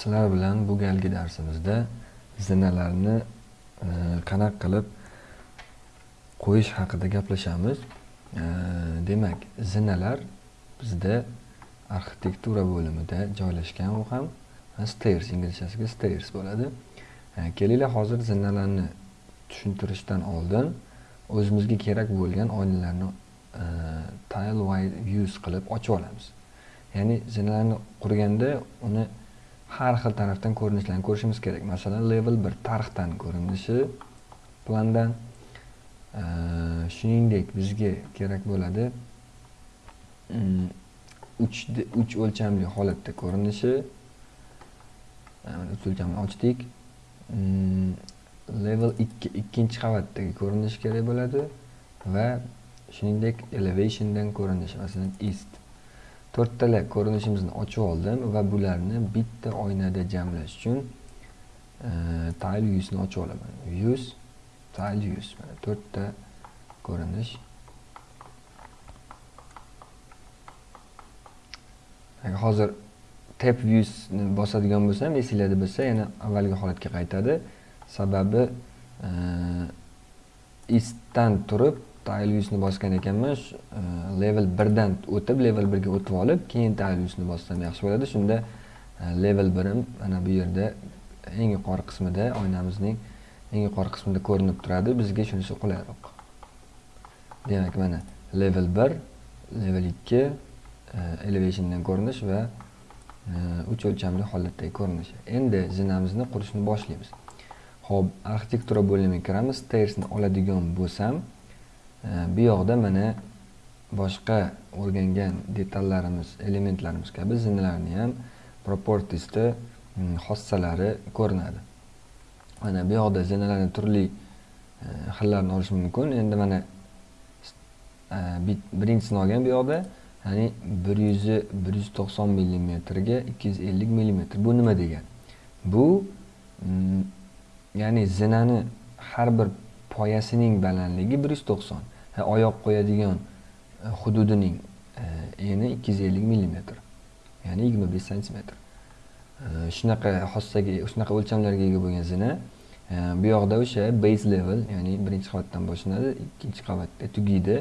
Sizlar bilan bu galgi darsimizda zinalarni e, qilib qo'yish haqida gaplashamiz. E, demak, zinalar bizda arxitektura bo'limida joylashgan u ham stairs inglizchasiga stairs bo'ladi. E, kelinglar hozir zinalarni tushuntirishdan oldin o'zimizga kerak bo'lgan oynalarni e, tile wide views qilib ochib olamiz. Ya'ni zinalarni qurganda uni har xil tarafdan ko'rinishlarni ko'rishimiz kerak. Masalan, level 1 tarixdan ko'rinishi plandan e, shuningdek bizga kerak bo'ladi mm, 3 3 o'lchamli holatda ko'rinishi e, mana 3 o'lchamni ochdik. Mm, level 2 ikkinchi qavatdagi ko'rinishi kerak bo'ladi va shuningdek elevationdan ko'rinishi, masalan, east to'rttala ko'rinishimizni ochib oldim va bularni bitta oynada jamlash uchun e, tile yuzni ochib olaman. yuz tile yuz mana to'rtta ko'rinish. Hozir tab viewsni bosadigan bo'lsam, esinglarda bo'lsa, yana avvalgi holatga qaytadi. Sababi eastdan turib tile viewsni bosgan ekanman level 1 dan o'tib level 1 ga o'tib olib keyin tile viewsni bossam yaxshi bo'ladi. Shunda e, level 1 im mana bu yerda eng yuqori qismida oynamizning eng yuqori qismida ko'rinib turadi. Bizga shunisi qulayroq demak mana level 1 level 2 e, elevationdan ko'rinish va e, 3 o'lchamli holatdagi ko'rinish. Endi zinamizni qurishni boshlaymiz. Xo'p, arxitektura bo'limiga kiramiz. Stairsni oladigan bo'lsam, bu yoqda mana boshqa o'rgangan detallarimiz, elementlarimiz kabi zinalarni ham propertiesda xossalari mm, ko'rinadi. Mana bu yoqda zinalarni turli e, xillarini olish mumkin. Endi mana e, birinchisini olgan bu yoqda, ya'ni 100 190 mm ga 250 mm. Bu nima degani? Bu mm, ya'ni zinani har bir poyasining balandligi 190. Oyoq qo'yadigan e, hududining e, eni 250 mm. Ya'ni 25 sm. E, shunaqa xossaga, shunaqa o'lchamlarga ega bo'lgan zina bu yoqda o'sha base level, ya'ni birinchi qavatdan boshlanadi, ikkinchi qavatda tugaydi.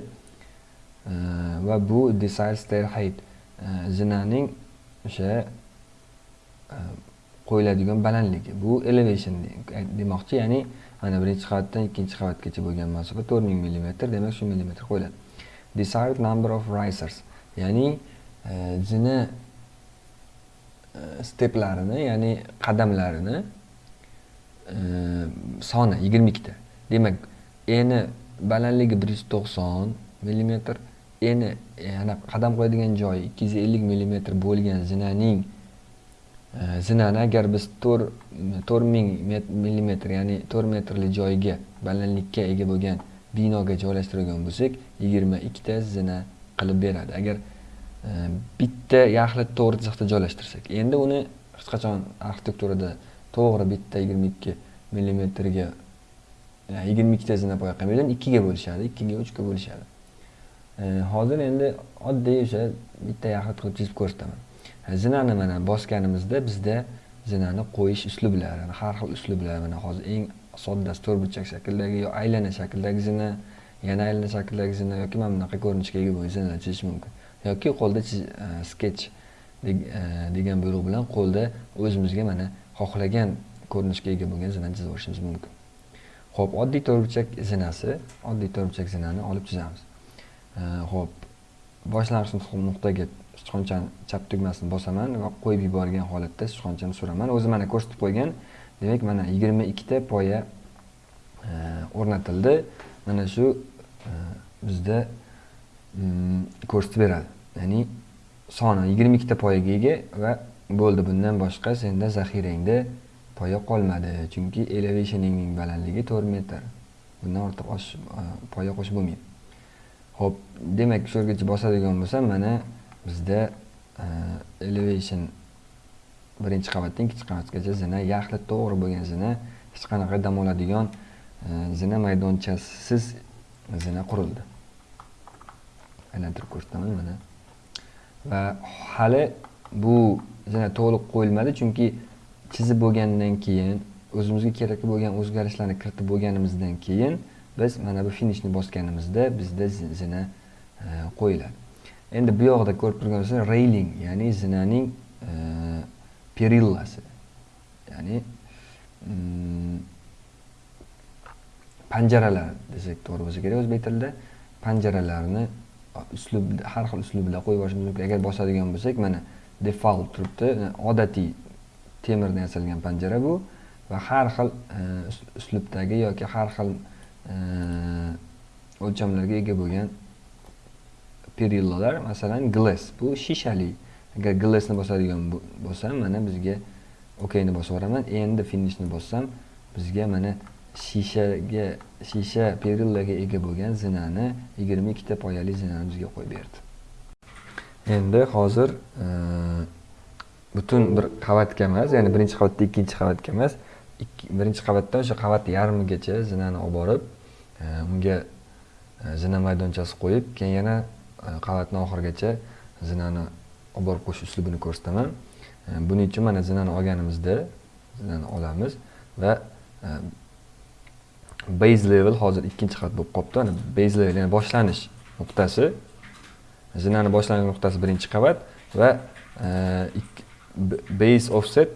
Va bu desired stair height zinaning o'sha qo'yiladigan balandligi. Bu elevation demoqchi, ya'ni mana birinchi qavatdan ikkinchi qavatgacha bo'lgan masofa 4000 mm, demak shu millimetr qo'yiladi. Desired number of risers, ya'ni e, jini e, steplarini, ya'ni qadamlarini e, soni 22 ta. Demak, eni balandligi 190 mm, eni yana qadam qo'yadigan joyi 250 mm bo'lgan zinaning zinani agar biz 4 4000 mm ya'ni 4 metrli joyga balandlikka ega bo'lgan binoga joylashtirgan bo'lsak 22 ta zina qilib beradi agar bitta yaxlit to'g'ri chiziqda joylashtirsak endi uni hech qachon arxitekturada to'g'ri bitta 22 mm ga 22 ta zina poya qilmaydi 2 ga bo'lishadi 2 ga 3 ga bo'lishadi hozir endi oddiy o'sha bitta yaxlit qilib chizib ko'rsataman zinani mana bosganimizda bizda zinani qo'yish uslublari har xil uslublar mana hozir eng soddasi to'rtburchak shakldagi yo aylana shakldagi zina yana aylana shakldagi zina yoki mana bunaqa ko'rinishga ega bo'lgan zinalar chizish mumkin. Yoki qo'lda e, sketch e, degan buyruq bilan qo'lda o'zimizga mana xohlagan ko'rinishga ega bo'lgan zinani chizib olishimiz mumkin. Ho'p oddiy to'rtburchak zinasi oddiy to'rtburchak zinani olib chizamiz. E, Ho'p boshlang'ich nuqtaga sichqonchani chap tugmasini bosaman va qo'yib yuborgan holatda sichqonchani suraman o'zi mana ko'rsatib qo'ygan. Demak mana yigirma ikkita poya e, o'rnatildi. Mana shu e, bizda mm, ko'rsatib beradi. Ya'ni soni yigirma ikkita poyaga ega va bo'ldi. Bundan boshqa senda zaxirangda poya qolmadi. Chunki elevationingning balandligi to'rt metr. Bundan ortiq e, poya qo'shib bo'lmaydi. Ho'p demak shu yergacha bosadigan bo'lsam mana bizda e, elevation birinchi qavatdan ikkinchi qavatgacha zina yaxli to'g'ri bo'lgan zina hech qanaqa dam oladigan e, zina maydonchasisiz zina qurildi. Aylantirib ko'rsataman mana. Va hali bu zina to'liq qo'yilmadi chunki chizib bo'lgandan keyin o'zimizga kerak bo'lgan o'zgarishlarni kiritib bo'lganimizdan keyin biz mana bu finishni bosganimizda bizda zina e, qo'yiladi. Endi bu yoqda ko'rib turganingizdek reyling railing ya'ni zinaning e, perillasi. Ya'ni mm, panjaralar desak to'g'ri bo'lsa kerak o'zbek tilida panjaralarni uslub har xil uslubda qo'yib yuborishimiz mumkin. Agar bosadigan bo'lsak mana default turibdi odatiy temirdan yasalgan panjara bu va har xil e, uslubdagi yoki har xil e, o'lchamlarga ega bo'lgan perillalar masalan glass. Bu shishali. Agar glassni bosadigan bo'lsam mana bizga okayni bosib yuboraman endi finishni bossam bizga mana shishaga shisha perillaga ega bo'lgan zinani yigirma ikkita poyali zinani bizga qo'yib berdi. Endi hozir e, butun bir qavatga emas ya'ni birinchi qavatda ikkinchi qavatga emas birinchi qavatdan o'sha qavat yarmigacha zinani olib borib e, unga e, zina maydonchasi qo'yib keyin yana qavatni oxirigacha zinani olib borib qo'yish uslubini ko'rsataman buning uchun mana zinani olganimizda zinani olamiz va base level hozir ikkinchi xat bo'lib qolibdi base level ya'ni boshlanish nuqtasi zinani boshlanish nuqtasi birinchi qavat va base offset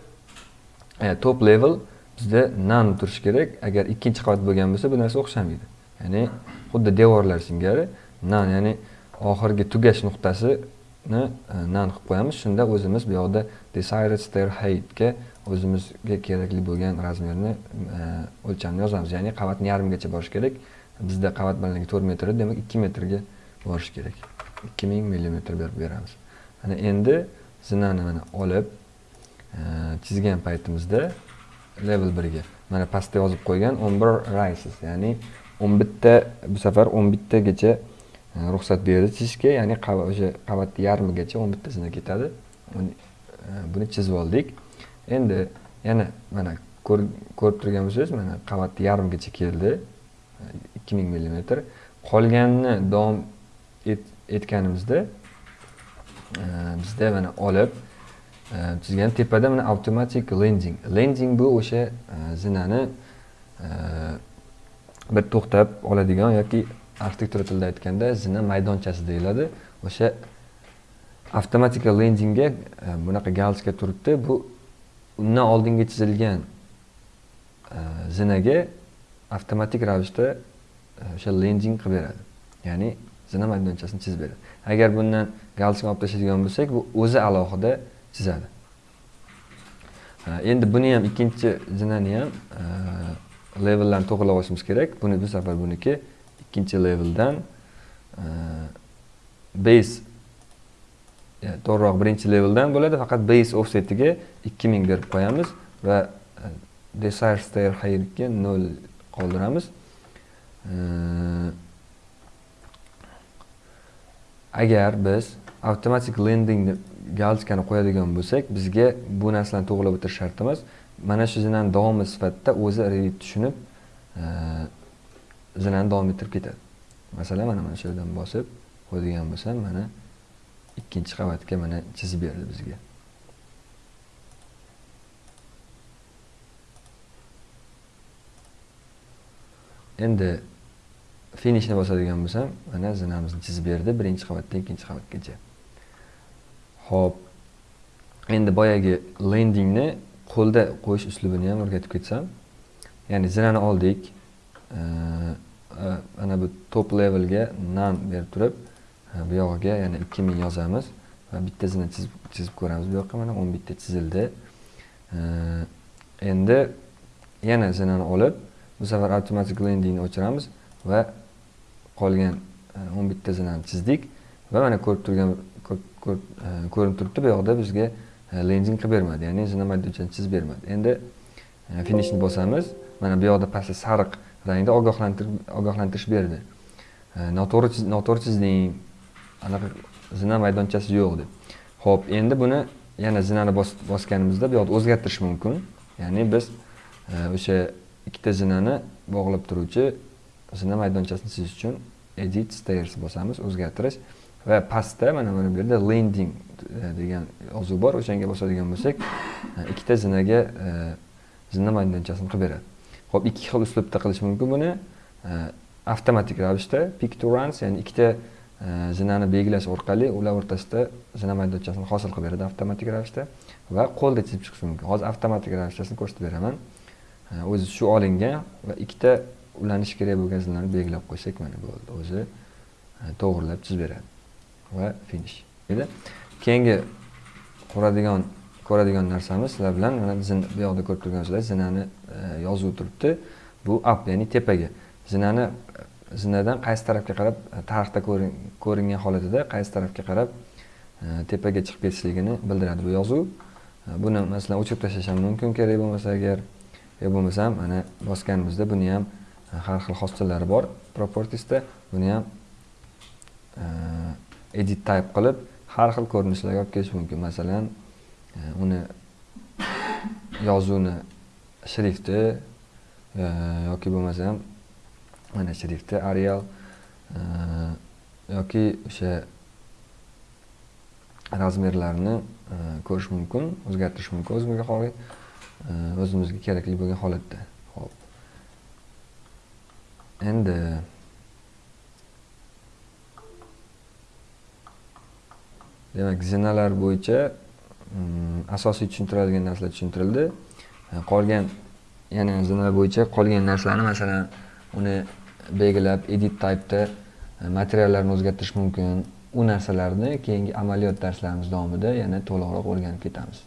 top level bizda nan turishi kerak agar ikkinchi qavat bo'lgan bo'lsa bu narsa o'xshamaydi ya'ni xuddi devorlar singari nan ya'ni oxirgi tugash nuqtasini e, nan qilib qo'yamiz. Shunda o'zimiz bu yoqda desired stair heightga o'zimizga kerakli bo'lgan razmerni e, o'lchamni yozamiz. Ya'ni qavatni yarmigacha borishi kerak. Bizda qavat balandligi to'rt metr demak ikki metrga borishi kerak. Ikki ming millimetr berib beramiz. Ana endi zinani mana olib e, chizgan paytimizda level birga mana pastda yozib qo'ygan o'n bir rises ya'ni o'n bitta bu safar o'n bittagacha ruxsat berdi chizishga ya'ni o'sha qavatni yarmigacha o'n bitta ketadi buni chizib oldik endi yana mana ko'rib turgan bo'lsangiz mana qavatni yarmigacha keldi ikki ming millimetr qolganini davom etganimizda bizda mana olib chizgan tepada mana automatic lending lending bu o'sha zinani bir to'xtab oladigan yoki arxitektura tilida aytganda zina maydonchasi deyiladi. O'sha avtomatika lendingga e, bunaqa galочка turibdi. Bu undan oldingi chizilgan e, zinaga avtomatik ravishda e, o'sha lending qilib beradi. Ya'ni zina maydonchasini chizib beradi. Agar bundan galsini olib tashlaydigan bo'lsak bu o'zi alohida chizadi. Endi buni ham ikkinchi zinani ham levellarni to'g'irlab olishimiz kerak. Buni bu safar buniki ikkinchi leveldan e, base e, to'g'riroq birinchi leveldan bo'ladi. Faqat base offsetiga ikki ming berib qo'yamiz va e, desire stair hayrga 0 qoldiramiz. E, agar biz avtomatik lendingni galchkani qo'yadigan bo'lsak bizga bu narsalarni to'g'irlab o'tirish shart emas mana shu zinani davomi sifatida o'zi revit tushunib e, zinani davom ettirib ketadi. Masalan mana mana shu yerdan bosib qo'yadigan bo'lsam mana ikkinchi qavatga mana chizib berdi bizga. Endi finishni bosadigan bo'lsam mana zinamizni chizib berdi birinchi qavatdan ikkinchi qavatgacha. Ho'p endi boyagi lendingni qo'lda qo'yish uslubini ham o'rgatib ketsam ya'ni zinani oldik. Mana bu top levelga nan berib turib bu yog'iga yana ikki ming yozamiz va bittasini chizib chizib ko'ramiz. Bu yoqqa mana 11 bitta chizildi. Endi yana zinani olib bu safar automatic lendingni o'chiramiz va qolgan e, 11 bitta zinani chizdik va mana ko'rib turgan e, ko'rinib turibdi. Bu yoqda bizga e, lending qilib bermadi ya'ni zina maydonchani chizib bermadi. Endi finishni bosamiz. Mana bu yoqda pastda sariq rangda ogohlantirish berdi noto'g'ri noto'g'ri chizding anaqa zina maydonchasi yo'q deb ho'p endi buni yana zinani bosganimizda bu yoqda o'zgartirish mumkin ya'ni biz o'sha ikkita zinani bog'lab turuvchi zina maydonchasini chizish uchun edit stairs bosamiz o'zgartirish va pastda mana mana bu yerda landing degan yozuv bor o'shanga bosadigan bo'lsak ikkita zinaga zina maydonchasini qilib beradi Xo'p, ikki xil uslubda qilish mumkin buni. Avtomatik ravishda pick to runs ya'ni ikkita e, zinani belgilash orqali ular o'rtasida zina maydonchasini hosil qilib beradi avtomatik ravishda va qo'lda chizib chiqish mumkin. Hozir avtomatik ravishdasini ko'rsatib beraman. O'zi shu olingan va ikkita ulanishi kerak bo'lgan zinani belgilab qo'ysak mana bo'ldi o'zi e, to'g'rilab chizib beradi va finish. Keyingi quradigan ko'radigan narsamiz. Sizlar bilan mana bu yoqda ko'rib turgansizlar zinani e, yozuvi turibdi. Bu up ya'ni tepaga. Zinani zinadan qaysi tarafga qarab e, tarixda ko'ringan holatida qaysi tarafga qarab e, tepaga chiqib ketishligini bildiradi bu yozuv. E, buni masalan o'chirib tashlash ham mumkin kerak bo'lmasa agar. Yo bo'lmasam mana bosganimizda buni ham har xil xosshalari bor propertiesda. Buni ham edit type qilib har xil ko'rinishlarga olib kelish mumkin. Masalan uni yozuvni shrifti yoki bo'lmasam mana shrifti arial yoki o'sha razmerlarni ko'rish mumkin o'zgartirish mumkin o'zimizga o'zimizga kerakli bo'lgan holatda ho'p endi demak zinalar bo'yicha asosiy tushuntiradigan narsalar tushuntirildi. E, qolgan yana zinalar bo'yicha qolgan narsalarni masalan uni belgilab edit type'da e, materiallarni o'zgartirish mumkin. U narsalarni keyingi amaliyot darslarimiz davomida yana to'liqroq o'rganib ketamiz.